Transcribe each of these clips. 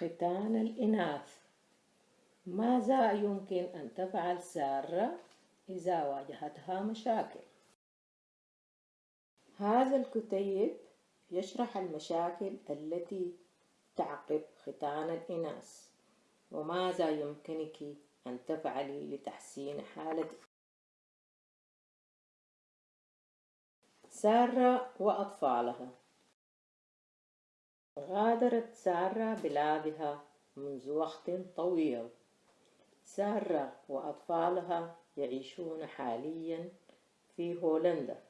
ختان الإناث. ماذا يمكن أن تفعل سارة إذا واجهتها مشاكل؟ هذا الكتيب يشرح المشاكل التي تعقب ختان الإناث وماذا يمكنك أن تفعلي لتحسين حالتك سارة وأطفالها. غادرت سارة بلادها منذ وقت طويل. سارة وأطفالها يعيشون حاليا في هولندا.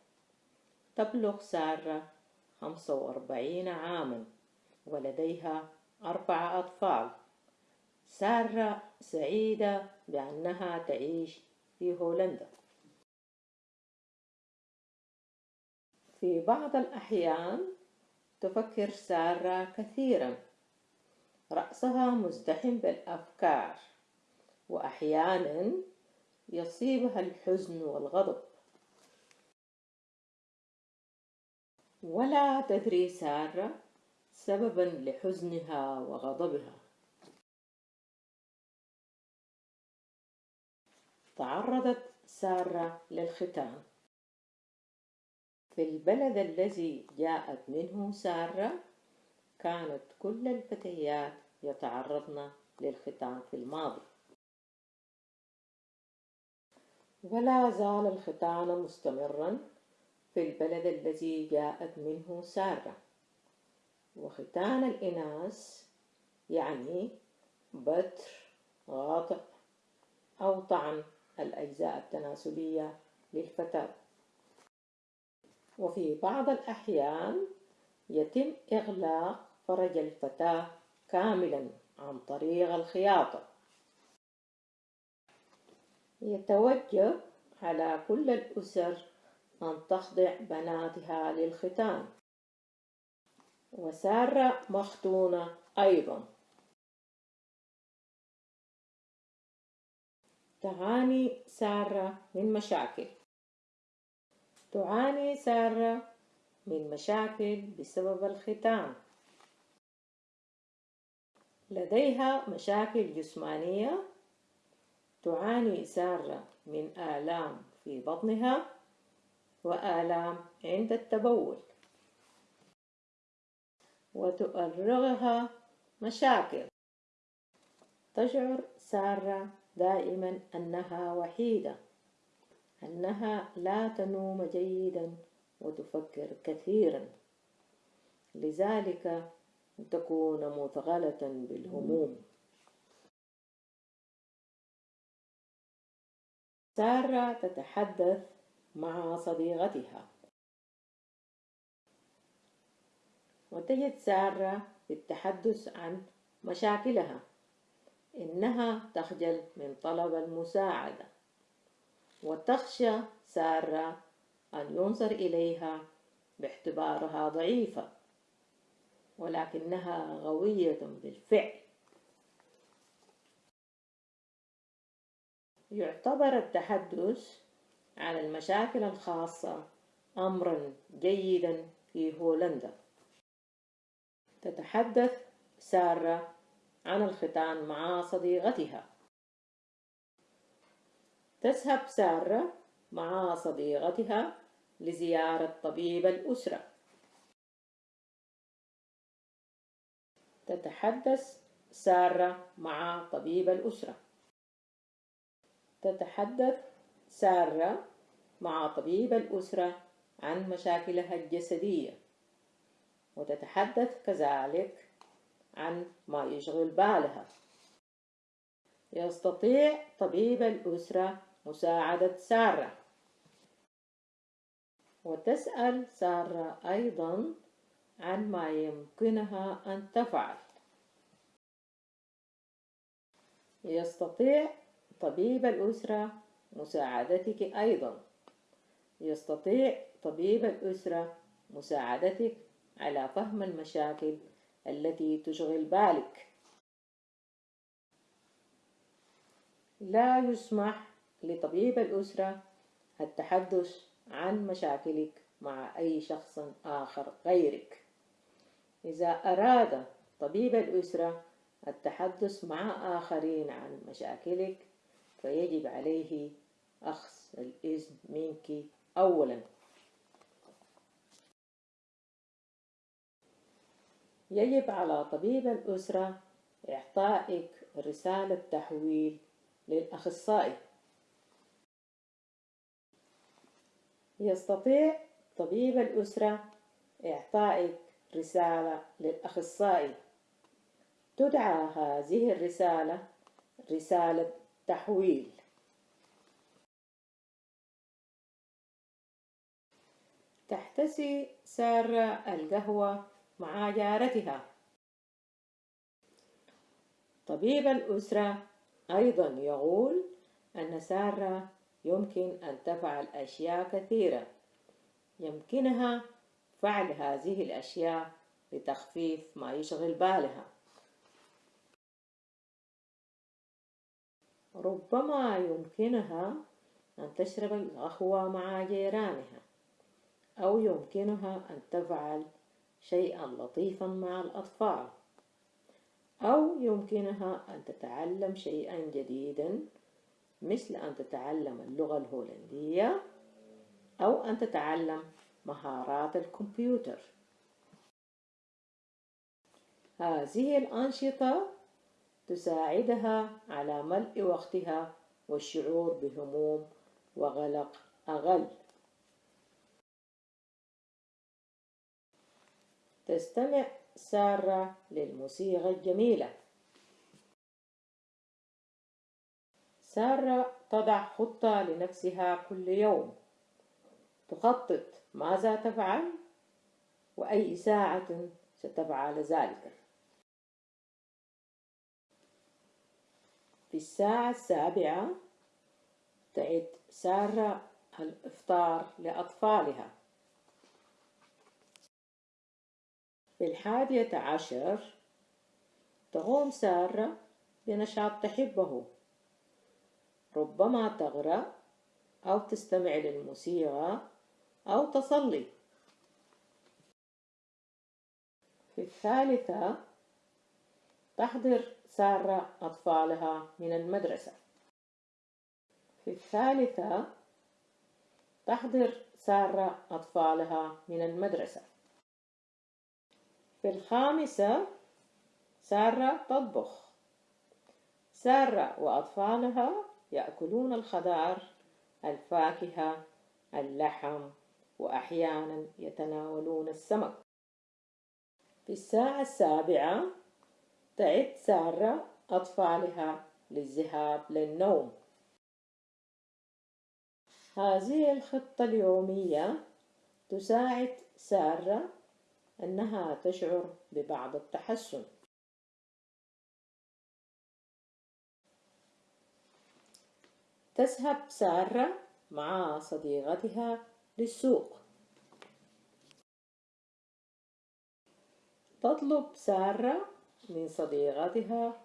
تبلغ سارة خمسة وأربعين عاما ولديها أربع أطفال. سارة سعيدة بأنها تعيش في هولندا. في بعض الأحيان تفكر سارة كثيرا. رأسها مزدحم بالأفكار وأحيانا يصيبها الحزن والغضب. ولا تدري سارة سببا لحزنها وغضبها. تعرضت سارة للختان. في البلد الذي جاءت منه سارة كانت كل الفتيات يتعرضن للختان في الماضي. ولا زال الختان مستمرا في البلد الذي جاءت منه سارة. وختان الإناث يعني بتر غاطع أو طعن الأجزاء التناسلية للفتاة. وفي بعض الأحيان يتم إغلاق فرج الفتاة كاملا عن طريق الخياطة. يتوجب على كل الأسر أن تخضع بناتها للختان. وسارة مختونة أيضا. تعاني سارة من مشاكل. تعاني سارة من مشاكل بسبب الختان لديها مشاكل جسمانية تعاني سارة من آلام في بطنها وآلام عند التبول. وتؤرغها مشاكل. تشعر سارة دائما أنها وحيدة. أنها لا تنوم جيدا وتفكر كثيرا. لذلك تكون مثغلة بالهموم. سارة تتحدث مع صديقتها. وتجد سارة بالتحدث عن مشاكلها. إنها تخجل من طلب المساعدة. وتخشى سارة أن ينظر إليها باعتبارها ضعيفة ولكنها غوية بالفعل. يعتبر التحدث عن المشاكل الخاصة أمرا جيدا في هولندا. تتحدث سارة عن الختان مع صديقتها. تذهب سارة مع صديقتها لزيارة طبيب الأسرة. تتحدث سارة مع طبيب الأسرة. تتحدث سارة مع طبيب الأسرة عن مشاكلها الجسدية. وتتحدث كذلك عن ما يشغل بالها. يستطيع طبيب الأسرة مساعدة سارة. وتسأل سارة أيضا عن ما يمكنها أن تفعل. يستطيع طبيب الأسرة مساعدتك أيضا. يستطيع طبيب الأسرة مساعدتك على فهم المشاكل التي تشغل بالك. لا يسمح لطبيب الأسرة التحدث عن مشاكلك مع أي شخص آخر غيرك. إذا أراد طبيب الأسرة التحدث مع آخرين عن مشاكلك فيجب عليه أخذ الإذن منك أولا. يجب على طبيب الأسرة إعطائك رسالة تحويل للأخصائي. يستطيع طبيب الأسرة إعطائك رسالة للأخصائي. تدعى هذه الرسالة رسالة تحويل. تحتسي سارة القهوة مع جارتها. طبيب الأسرة أيضا يقول أن سارة يمكن أن تفعل أشياء كثيرة. يمكنها فعل هذه الأشياء لتخفيف ما يشغل بالها. ربما يمكنها أن تشرب القهوة مع جيرانها أو يمكنها أن تفعل شيئا لطيفا مع الأطفال أو يمكنها أن تتعلم شيئا جديدا مثل أن تتعلم اللغة الهولندية أو أن تتعلم مهارات الكمبيوتر. هذه الأنشطة تساعدها على ملء وقتها والشعور بهموم وغلق أقل تستمع سارة للموسيقى الجميلة. سارة تضع خطة لنفسها كل يوم. تخطط ماذا تفعل؟ وأي ساعة ستفعل ذلك؟ في الساعة السابعة تعد سارة الإفطار لأطفالها. في الحادية عشر تقوم سارة بنشاط تحبه. ربما تقرأ أو تستمع للموسيقى أو تصلي. في الثالثة تحضر سارة أطفالها من المدرسة. في الثالثة تحضر سارة أطفالها من المدرسة. في الخامسة سارة تطبخ. سارة وأطفالها يأكلون الخضار الفاكهة اللحم وأحيانا يتناولون السمك. في الساعة السابعة تعد سارة أطفالها للذهاب للنوم. هذه الخطة اليومية تساعد سارة أنها تشعر ببعض التحسن. تذهب سارة مع صديقتها للسوق. تطلب سارة من صديقتها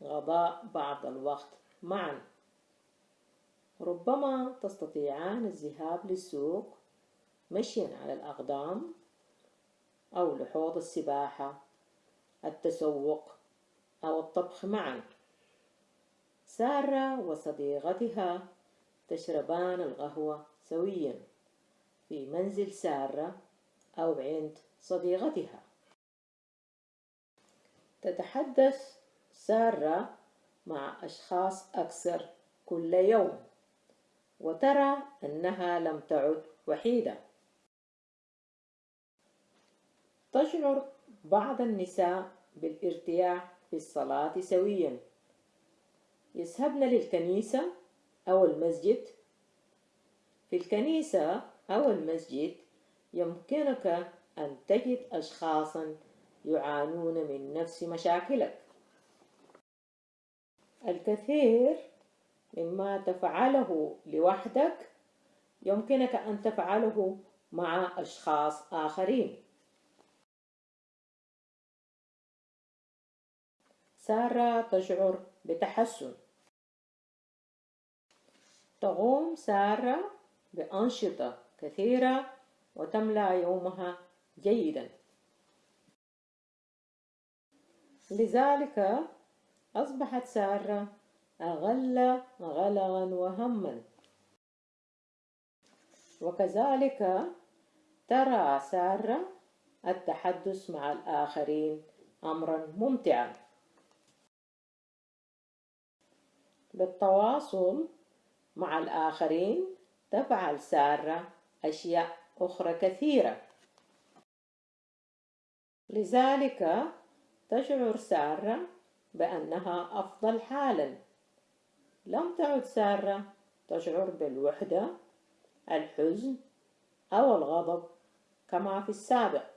قضاء بعض الوقت معا. ربما تستطيعان الذهاب للسوق مشيا على الأقدام أو لحوض السباحة التسوق أو الطبخ معا. سارة وصديقتها تشربان القهوة سويا في منزل سارة أو عند صديقتها. تتحدث سارة مع أشخاص أكثر كل يوم وترى أنها لم تعد وحيدة. تشعر بعض النساء بالارتياح في الصلاة سويا. يذهبن للكنيسة أو المسجد. في الكنيسة أو المسجد يمكنك أن تجد أشخاصا يعانون من نفس مشاكلك. الكثير مما تفعله لوحدك يمكنك أن تفعله مع أشخاص آخرين. سارة تشعر بتحسن. تقوم سارة بأنشطة كثيرة وتملأ يومها جيدا. لذلك أصبحت سارة أغل غلغا وهما. وكذلك ترى سارة التحدث مع الآخرين أمرا ممتعا. بالتواصل مع الآخرين تفعل سارة أشياء أخرى كثيرة. لذلك تشعر سارة بأنها أفضل حالا. لم تعد سارة تشعر بالوحدة الحزن أو الغضب كما في السابق.